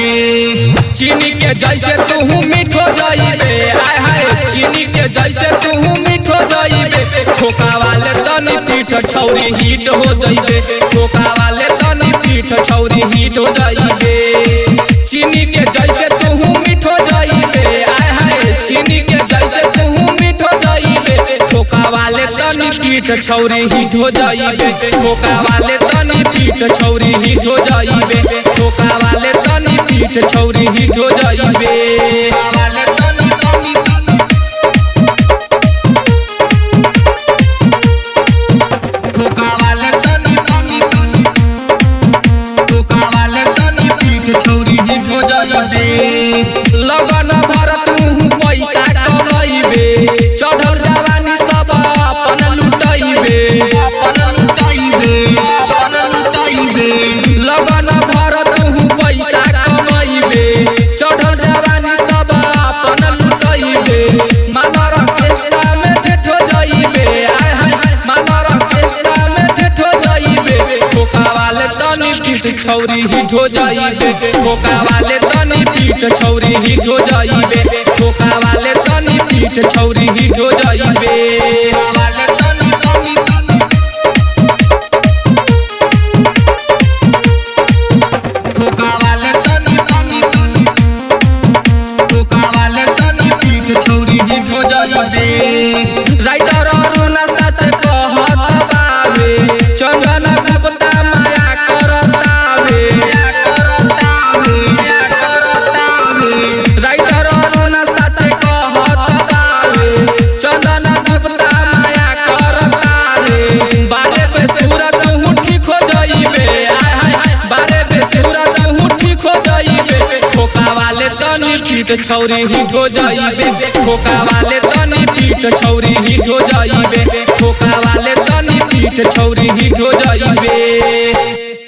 चीनी के जैसे तू मीठो जाइबे वाले तनी पीठ छौरी हिट हो जाइबे। ठोका वाले तनी पीठ छौरी हिट हो जाइबे। चीनी के जैसे तू मीठो जाइबे। आय हाय चीनी के जैसे तू मीठो जाइबे। ठोका वाले तनी पीठ छौरी हिट हो जाइबे। ठोका वाले तनी पीठ छौरी हिट हो जाइबे। ठोका वाले तनी पीठ छौरी हिट हो जाइबे। पीठ छौरी हो जाइबे ठोका वाले तनी पीठ छौरी हो जाइबे ठोका वाले तनी पीठ छौरी ही हो जाइबे पीठ छौरी हिट हो जाइबे ठोका वाले तनी पीठ छौरी हिट हो जाइबे ठोका वाले तनी पीठ छौरी हिट हो जाइबे